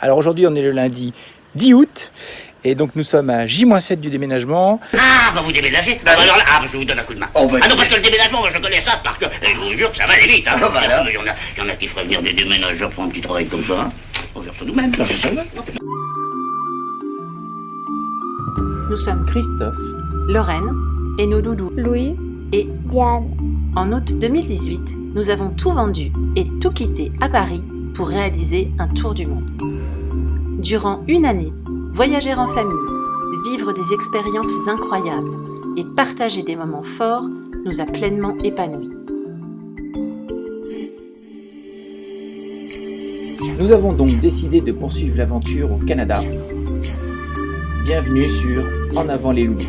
Alors aujourd'hui on est le lundi 10 août et donc nous sommes à J-7 du déménagement. Ah, bah vous déménagez bah, alors là, Ah, bah, je vous donne un coup de main. Oh, bah, ah non, parce que le déménagement, moi je connais ça parce que je vous jure que ça va aller vite. Hein. Ah, voilà. Il y, en a, il y en a qui feraient venir des déménageurs pour un petit travail comme ça. Hein. On va faire ça nous-mêmes. Non, c'est ça, ouais. Nous sommes Christophe. Lorraine et nos doudous Louis, et Diane, en août 2018, nous avons tout vendu et tout quitté à Paris pour réaliser un tour du monde. Durant une année, voyager en famille, vivre des expériences incroyables et partager des moments forts nous a pleinement épanouis. Nous avons donc décidé de poursuivre l'aventure au Canada. Bienvenue sur En avant les loups.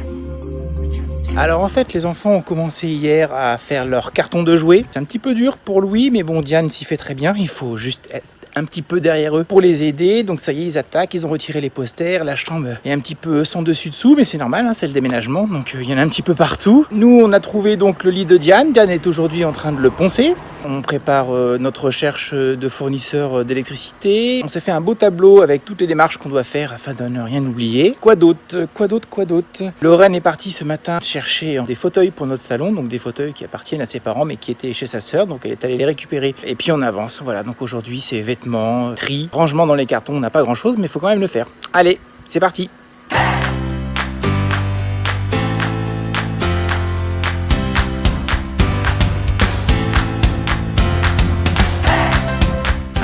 Alors en fait les enfants ont commencé hier à faire leur carton de jouets. C'est un petit peu dur pour Louis mais bon Diane s'y fait très bien. Il faut juste être un petit peu derrière eux pour les aider. Donc ça y est, ils attaquent, ils ont retiré les posters, la chambre est un petit peu sans dessus dessous, mais c'est normal, hein, c'est le déménagement, donc euh, il y en a un petit peu partout. Nous, on a trouvé donc le lit de Diane. Diane est aujourd'hui en train de le poncer. On prépare euh, notre recherche de fournisseurs euh, d'électricité. On s'est fait un beau tableau avec toutes les démarches qu'on doit faire afin de ne rien oublier. Quoi d'autre Quoi d'autre Quoi d'autre? Lorraine est partie ce matin chercher des fauteuils pour notre salon, donc des fauteuils qui appartiennent à ses parents mais qui étaient chez sa sœur, donc elle est allée les récupérer. Et puis on avance, voilà, donc aujourd'hui c'est vêtements, tri, rangement dans les cartons, on n'a pas grand chose mais il faut quand même le faire. Allez, c'est parti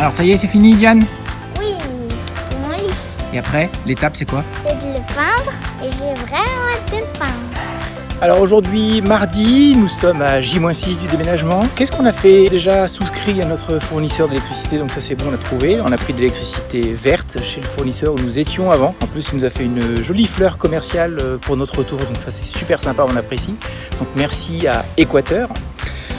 Alors ça y est, c'est fini Diane oui, c'est mon lit. Et après, l'étape c'est quoi C'est de le peindre et j'ai vraiment hâte de le peindre. Alors aujourd'hui, mardi, nous sommes à J-6 du déménagement. Qu'est-ce qu'on a fait Déjà souscrit à notre fournisseur d'électricité, donc ça c'est bon, on a trouvé. On a pris de l'électricité verte chez le fournisseur où nous étions avant. En plus, il nous a fait une jolie fleur commerciale euh, pour notre retour, donc ça c'est super sympa, on apprécie. Donc merci à Équateur.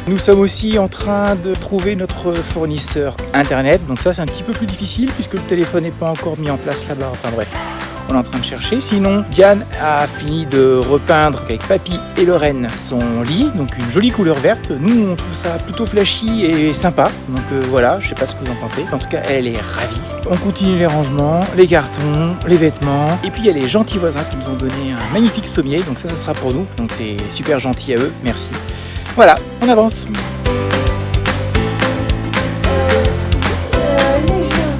Nous sommes aussi en train de trouver notre fournisseur internet, donc ça c'est un petit peu plus difficile puisque le téléphone n'est pas encore mis en place là-bas, enfin bref on est en train de chercher. Sinon, Diane a fini de repeindre avec Papy et Lorraine son lit, donc une jolie couleur verte. Nous, on trouve ça plutôt flashy et sympa. Donc euh, voilà, je sais pas ce que vous en pensez. En tout cas, elle est ravie. On continue les rangements, les cartons, les vêtements. Et puis il y a les gentils voisins qui nous ont donné un magnifique sommier. Donc ça, ça sera pour nous. Donc c'est super gentil à eux. Merci. Voilà, on avance. Euh, les jeux,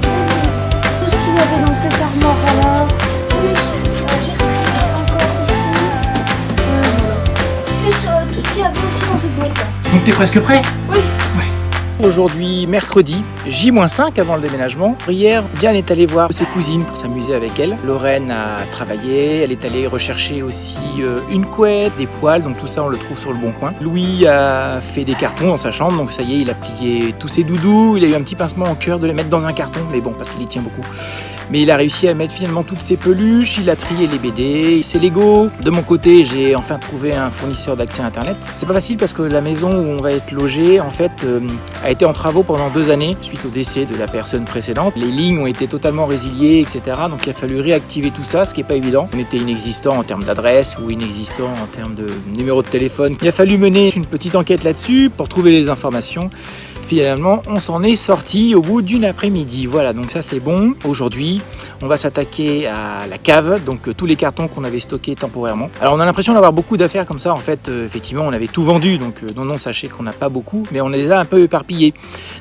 tout ce qu'il y avait dans cette armoire là, plus euh, j'ai retiré encore ici, euh, plus euh, tout ce qu'il y avait aussi dans cette boîte là. Donc t'es presque prêt? Aujourd'hui, mercredi, J-5 avant le déménagement. Hier, Diane est allée voir ses cousines pour s'amuser avec elles. Lorraine a travaillé, elle est allée rechercher aussi euh, une couette, des poils, donc tout ça on le trouve sur le bon coin. Louis a fait des cartons dans sa chambre, donc ça y est, il a plié tous ses doudous. Il a eu un petit pincement au cœur de les mettre dans un carton, mais bon, parce qu'il y tient beaucoup. Mais il a réussi à mettre finalement toutes ses peluches, il a trié les BD, ses Lego. De mon côté, j'ai enfin trouvé un fournisseur d'accès Internet. C'est pas facile parce que la maison où on va être logé, en fait, euh, a été en travaux pendant deux années suite au décès de la personne précédente. Les lignes ont été totalement résiliées, etc. Donc il a fallu réactiver tout ça, ce qui n'est pas évident. On était inexistant en termes d'adresse ou inexistant en termes de numéro de téléphone. Il a fallu mener une petite enquête là-dessus pour trouver les informations. Finalement, on s'en est sorti au bout d'une après-midi. Voilà, donc ça c'est bon. Aujourd'hui, on va s'attaquer à la cave, donc euh, tous les cartons qu'on avait stockés temporairement. Alors on a l'impression d'avoir beaucoup d'affaires comme ça. En fait, euh, effectivement, on avait tout vendu, donc euh, non, non, sachez qu'on n'a pas beaucoup, mais on les a un peu éparpillés.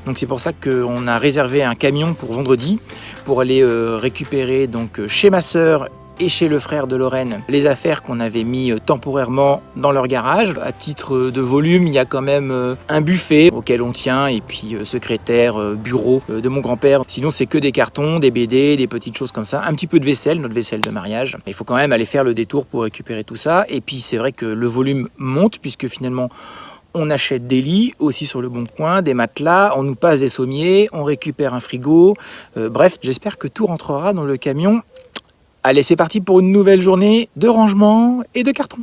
Donc c'est pour ça qu'on a réservé un camion pour vendredi pour aller récupérer donc chez ma sœur et chez le frère de Lorraine les affaires qu'on avait mis euh, temporairement dans leur garage. À titre de volume, il y a quand même euh, un buffet auquel on tient et puis euh, secrétaire, euh, bureau euh, de mon grand-père. Sinon, c'est que des cartons, des BD, des petites choses comme ça. Un petit peu de vaisselle, notre vaisselle de mariage. Il faut quand même aller faire le détour pour récupérer tout ça. Et puis, c'est vrai que le volume monte puisque finalement, on achète des lits aussi sur le bon coin, des matelas, on nous passe des sommiers, on récupère un frigo. Euh, bref, j'espère que tout rentrera dans le camion Allez, c'est parti pour une nouvelle journée de rangement et de carton.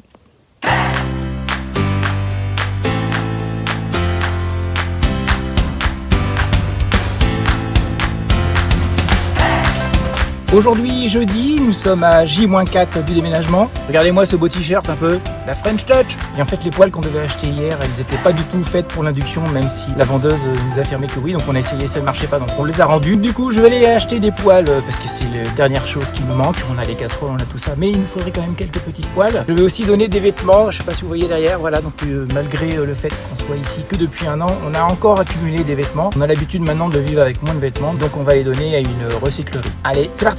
Aujourd'hui, jeudi, nous sommes à J-4 du déménagement. Regardez-moi ce beau t-shirt un peu, la French Touch. Et en fait, les poêles qu'on devait acheter hier, elles n'étaient pas du tout faites pour l'induction, même si la vendeuse nous affirmait que oui. Donc on a essayé, ça ne marchait pas, donc on les a rendues. Du coup, je vais aller acheter des poêles euh, parce que c'est la dernière chose qui nous manque. On a les casseroles, on a tout ça, mais il nous faudrait quand même quelques petites poêles. Je vais aussi donner des vêtements, je sais pas si vous voyez derrière, voilà. Donc euh, malgré euh, le fait qu'on soit ici que depuis un an, on a encore accumulé des vêtements. On a l'habitude maintenant de vivre avec moins de vêtements, donc on va les donner à une recyclerie. Allez, c'est parti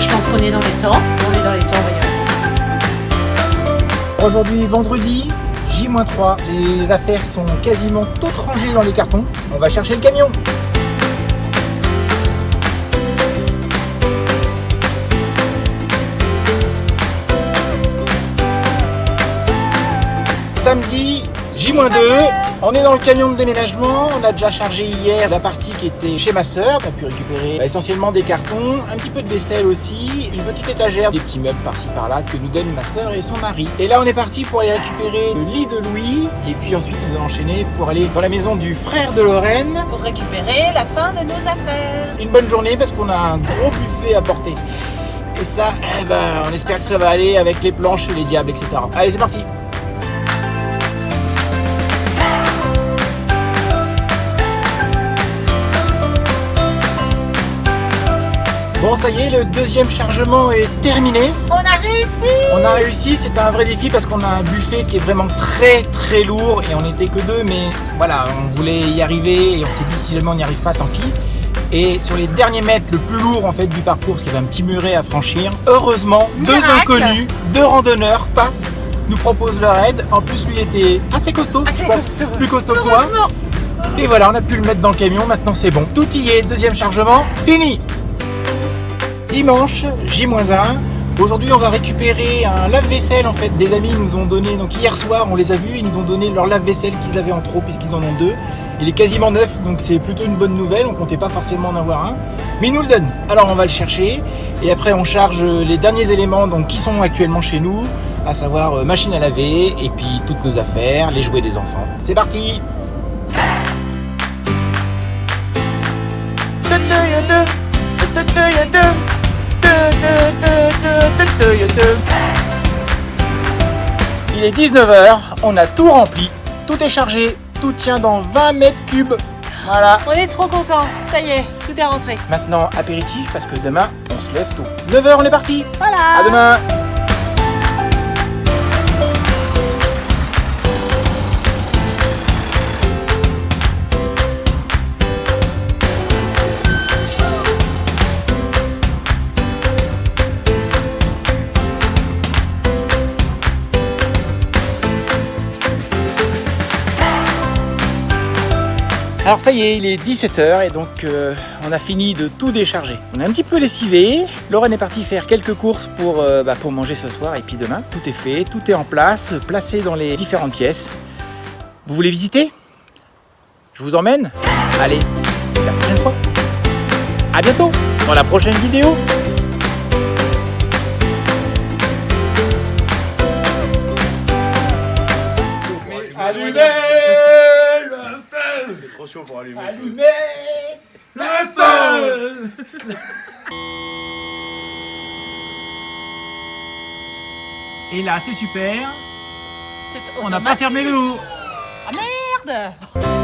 je pense qu'on est dans les temps. On est dans les temps, arriver. Aujourd'hui, vendredi, J-3. Les affaires sont quasiment toutes rangées dans les cartons. On va chercher le camion. Samedi, J-2, on est dans le camion de déménagement, on a déjà chargé hier la partie qui était chez ma sœur, on a pu récupérer bah, essentiellement des cartons, un petit peu de vaisselle aussi, une petite étagère, des petits meubles par-ci par-là que nous donnent ma sœur et son mari. Et là on est parti pour aller récupérer le lit de Louis, et puis ensuite nous allons enchaîner pour aller dans la maison du frère de Lorraine. Pour récupérer la fin de nos affaires. Une bonne journée parce qu'on a un gros buffet à porter. Et ça, eh ben, on espère que ça va aller avec les planches et les diables, etc. Allez, c'est parti Bon, ça y est, le deuxième chargement est terminé. On a réussi On a réussi, c'était un vrai défi parce qu'on a un buffet qui est vraiment très très lourd et on n'était que deux, mais voilà, on voulait y arriver et on s'est dit si jamais on n'y arrive pas, tant pis. Et sur les derniers mètres, le plus lourd en fait du parcours, parce qu'il y avait un petit muret à franchir, heureusement, deux inconnus, deux randonneurs passent, nous proposent leur aide. En plus, lui était assez costaud, Assez je pense, costaud. plus costaud que moi. Et voilà, on a pu le mettre dans le camion, maintenant c'est bon. Tout y est, deuxième chargement, fini Dimanche, J-1. Aujourd'hui, on va récupérer un lave-vaisselle en fait. Des amis nous ont donné, donc hier soir, on les a vus, ils nous ont donné leur lave-vaisselle qu'ils avaient en trop puisqu'ils en ont deux. Il est quasiment neuf, donc c'est plutôt une bonne nouvelle. On comptait pas forcément en avoir un, mais ils nous le donnent. Alors on va le chercher et après on charge les derniers éléments qui sont actuellement chez nous, à savoir euh, machine à laver et puis toutes nos affaires, les jouets des enfants. C'est parti Il est 19h, on a tout rempli, tout est chargé, tout tient dans 20 mètres cubes. Voilà. On est trop contents. Ça y est, tout est rentré. Maintenant, apéritif parce que demain, on se lève tôt. 9h, on est parti. Voilà À demain. Alors ça y est, il est 17h et donc euh, on a fini de tout décharger. On est un petit peu lessivé. Lorraine est partie faire quelques courses pour, euh, bah, pour manger ce soir et puis demain. Tout est fait, tout est en place, placé dans les différentes pièces. Vous voulez visiter? Je vous emmène? Allez, la prochaine fois. À bientôt dans la prochaine vidéo. Pour allumer. Allumez le feu Et là, c'est super. On n'a pas fermé le loup. Ah merde